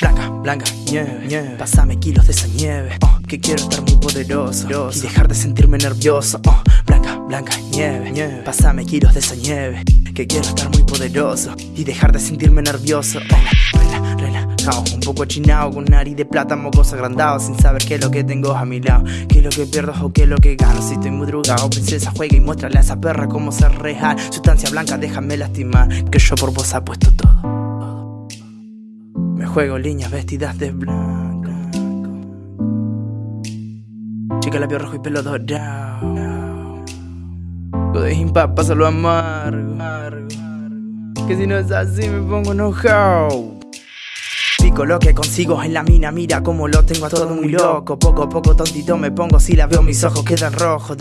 blanca nieve, nieve. Pásame kilos de esa nieve, oh, que quiero estar muy poderoso y dejar de sentirme nervioso. Oh, blanca, blanca nieve, nieve. Pásame kilos de esa nieve, que quiero estar muy poderoso y dejar de sentirme nervioso. Rela, rela, relajado, un poco chinado con nariz de plata, mocos agrandados, sin saber qué es lo que tengo a mi lado, qué es lo que pierdo o qué es lo que gano. Si estoy muy drogado, princesa juega y muéstrale a esa perra cómo ser real. Sustancia blanca, déjame lastimar, que yo por vos apuesto todo. Juego líneas vestidas de blanco. Chica labio rojo y pelo dorado. Godín pasa lo amargo. Que si no es así me pongo enojado. Lo que consigo en la mina, mira como lo tengo a todo muy loco. Poco a poco tontito me pongo, si la veo mis ojos quedan rojos.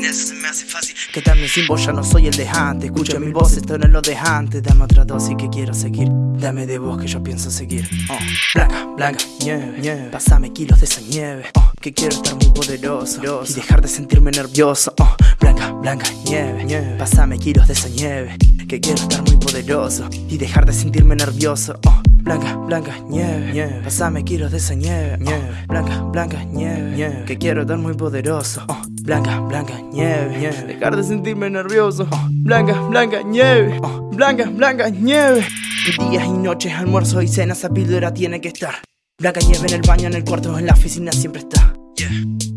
Sin eso se me hace fácil. Que también sin vos ya no soy el de antes. Escucho mi voz, esto no es lo de antes. Dame otra dosis que quiero seguir. Dame de vos que yo pienso seguir. Oh. Blanca, blanca, nieve, nieve. Pásame kilos de esa nieve. Oh. Que quiero estar muy poderoso y dejar de sentirme nervioso. Oh. Blanca, blanca, nieve, nieve. Pásame kilos de esa nieve. Que quiero estar muy poderoso y dejar de sentirme nervioso. Oh. Blanca, blanca, nieve, nieve. Pásame kilos de esa nieve, nieve. Blanca, blanca, nieve, nieve. Que quiero estar muy poderoso. Oh. Blanca, blanca, nieve, nieve. Dejar de sentirme nervioso. Oh. Blanca, blanca, nieve. Oh. Blanca, blanca, nieve. Días y noches, almuerzo y cena, esa píldora tiene que estar. Blanca nieve en el baño, en el cuarto, en la oficina siempre está.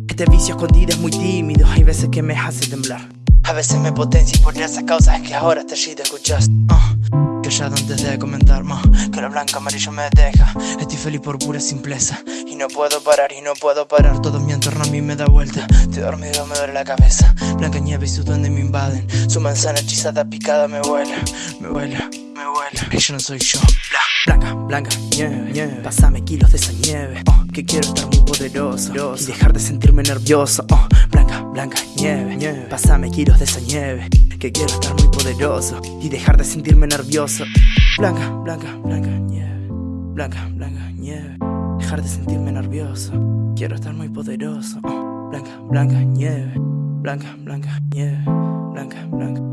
Este vicio escondido es muy tímido, hay veces que me hace temblar. A veces me potencia por esas causas es que ahora shit escuchas. Uh, callado antes de comentar más, que lo blanco amarillo me deja. Estoy feliz por pura simpleza. Y no puedo parar y no puedo parar. Todo mi entorno a mí me da vuelta. Estoy dormido, me duele la cabeza. Blanca nieve y su duende me invaden. Su manzana hechizada picada me vuela, me vuela me vuela. Yo no soy yo. Blanca, blanca, nieve, nieve. Pásame kilos de esa nieve. Oh, Que quiero estar muy poderoso. Y dejar de sentirme nervioso. Oh, Blanca, blanca, nieve, nieve. Pásame kilos de esa nieve Que quiero estar muy poderoso Y dejar de sentirme nervioso. Blanca, blanca, blanca, nieve. Blanca, blanca, nieve. Dejar de sentirme nervioso. Quiero estar muy poderoso. Blanca, blanca, nieve. Blanca, blanca, nieve. Blanca, blanca